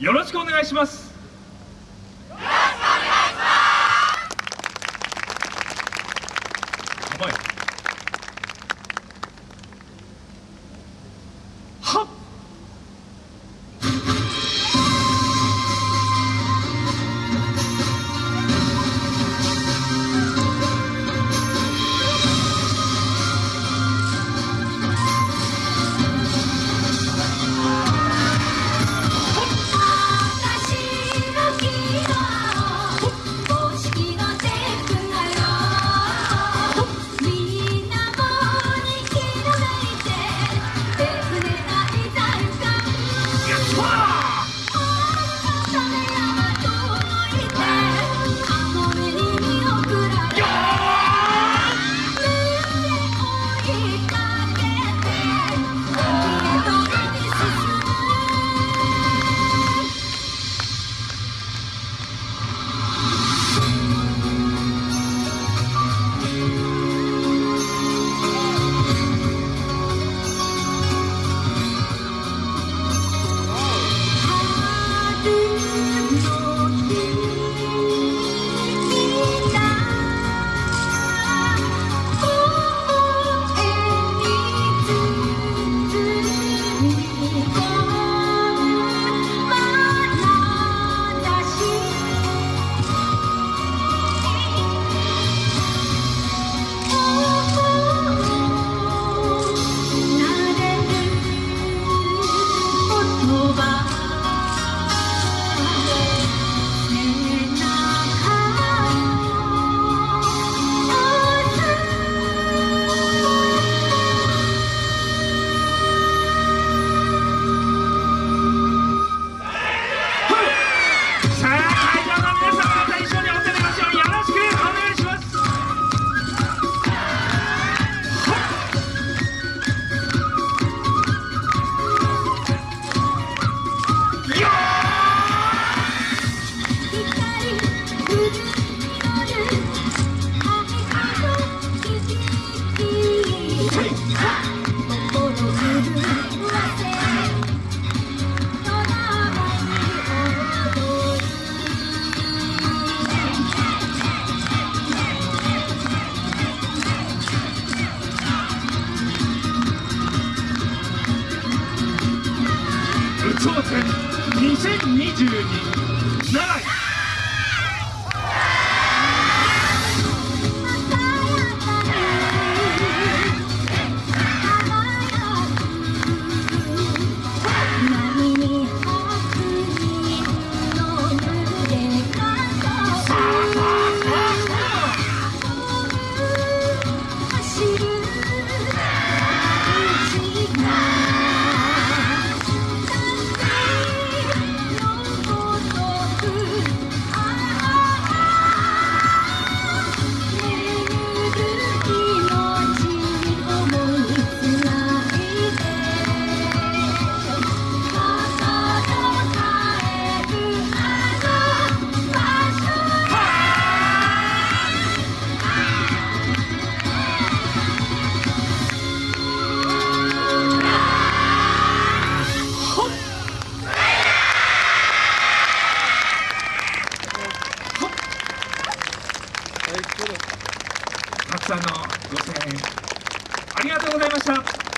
よろしくお願いします。よろしくお願い。します2022奈良くさんのご声援ありがとうございました。